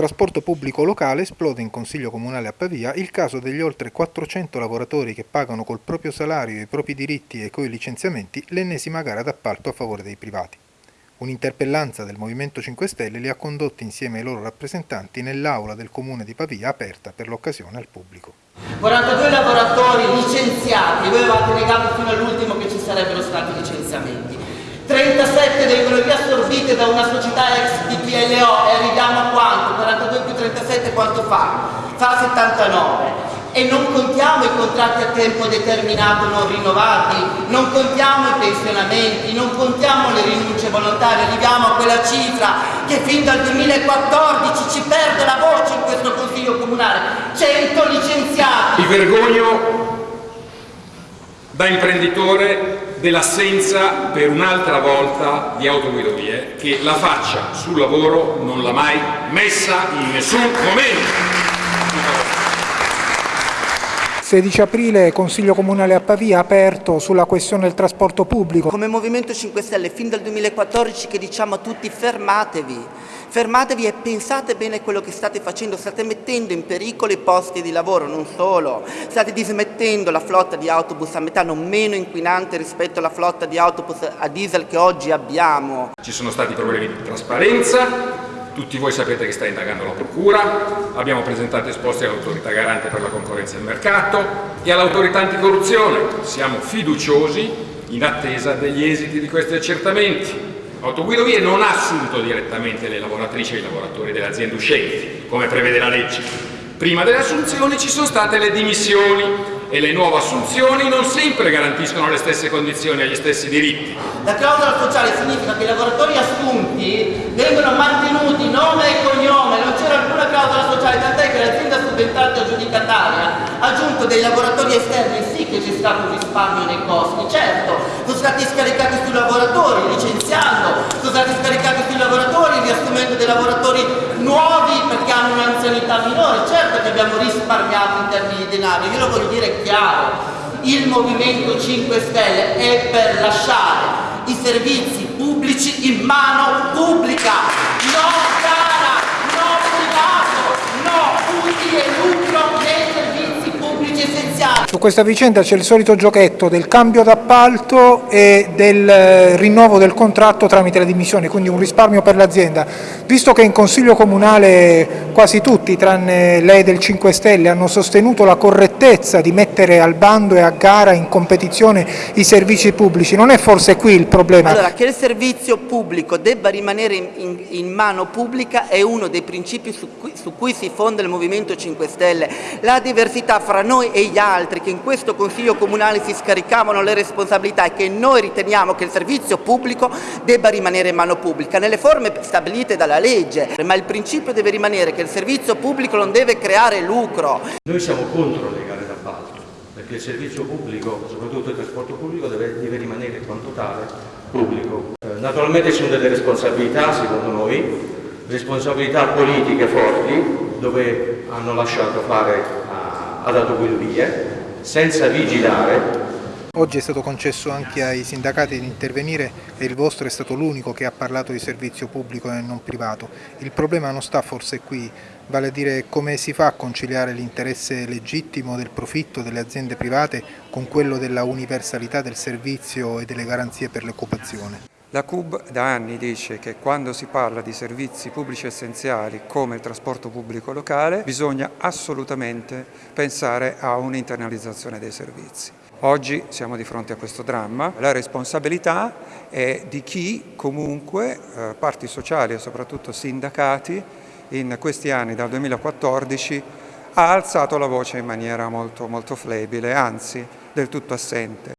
trasporto pubblico locale esplode in Consiglio Comunale a Pavia il caso degli oltre 400 lavoratori che pagano col proprio salario i propri diritti e coi licenziamenti l'ennesima gara d'appalto a favore dei privati. Un'interpellanza del Movimento 5 Stelle li ha condotti insieme ai loro rappresentanti nell'aula del Comune di Pavia aperta per l'occasione al pubblico. 42 lavoratori licenziati, voi avevate negato fino all'ultimo che ci sarebbero stati licenziamenti. 37 vengono riassorbite da una società ex DPLO e arriviamo a quanto? 42 più 37 quanto fa? Fa 79 e non contiamo i contratti a tempo determinato non rinnovati, non contiamo i pensionamenti, non contiamo le rinunce volontarie, arriviamo a quella cifra che fin dal 2014 ci perde la voce in questo Consiglio Comunale, 100 licenziati. Mi vergogno da imprenditore dell'assenza per un'altra volta di autoguidovie che la faccia sul lavoro non l'ha mai messa in nessun momento. 16 aprile Consiglio Comunale a Pavia aperto sulla questione del trasporto pubblico. Come Movimento 5 Stelle fin dal 2014 che diciamo a tutti fermatevi, fermatevi e pensate bene quello che state facendo, state mettendo in pericolo i posti di lavoro, non solo, state dismettendo la flotta di autobus a metano meno inquinante rispetto alla flotta di autobus a diesel che oggi abbiamo. Ci sono stati problemi di trasparenza, tutti voi sapete che sta indagando la Procura, abbiamo presentato esposti all'autorità garante per la concorrenza e il mercato e all'autorità anticorruzione. Siamo fiduciosi in attesa degli esiti di questi accertamenti. Autoguidovie non ha assunto direttamente le lavoratrici e i lavoratori delle aziende uscenti, come prevede la legge. Prima delle assunzioni ci sono state le dimissioni e le nuove assunzioni non sempre garantiscono le stesse condizioni e gli stessi diritti. La clausola sociale significa che i lavoratori assunti vengono mantenuti nome e cognome, non c'era alcuna clausola sociale, tant'è che l'azienda subentrata aggiudicataria ha aggiunto dei lavoratori esterni, sì che c'è stato un risparmio nei costi, certo, sono stati scaricati sui lavoratori licenziando, sono stati scaricati sui lavoratori riassumendo dei lavoratori nuovi perché hanno un'anzianità minore, certo che abbiamo risparmiato in termini di denaro, io lo voglio dire chiaro, il Movimento 5 Stelle è per lasciare i servizi pubblici in mano pubblica, no cara, Aleluia. Essenziali. Su questa vicenda c'è il solito giochetto del cambio d'appalto e del eh, rinnovo del contratto tramite le dimissioni, quindi un risparmio per l'azienda. Visto che in Consiglio Comunale quasi tutti, tranne lei del 5 Stelle, hanno sostenuto la correttezza di mettere al bando e a gara in competizione i servizi pubblici, non è forse qui il problema? Allora, che il servizio pubblico debba rimanere in, in, in mano pubblica è uno dei principi su cui, su cui si fonda il Movimento 5 Stelle. La diversità fra noi e gli altri che in questo Consiglio Comunale si scaricavano le responsabilità e che noi riteniamo che il servizio pubblico debba rimanere in mano pubblica, nelle forme stabilite dalla legge, ma il principio deve rimanere che il servizio pubblico non deve creare lucro. Noi siamo contro le gare d'appalto, perché il servizio pubblico, soprattutto il trasporto pubblico, deve, deve rimanere quanto tale pubblico. Eh, naturalmente ci sono delle responsabilità, secondo noi, responsabilità politiche forti, dove hanno lasciato fare ad autoguidovie, senza vigilare. Oggi è stato concesso anche ai sindacati di intervenire e il vostro è stato l'unico che ha parlato di servizio pubblico e non privato. Il problema non sta forse qui, vale a dire come si fa a conciliare l'interesse legittimo del profitto delle aziende private con quello della universalità del servizio e delle garanzie per l'occupazione. La CUB da anni dice che quando si parla di servizi pubblici essenziali come il trasporto pubblico locale bisogna assolutamente pensare a un'internalizzazione dei servizi. Oggi siamo di fronte a questo dramma, la responsabilità è di chi comunque, eh, parti sociali e soprattutto sindacati, in questi anni dal 2014 ha alzato la voce in maniera molto, molto flebile, anzi del tutto assente.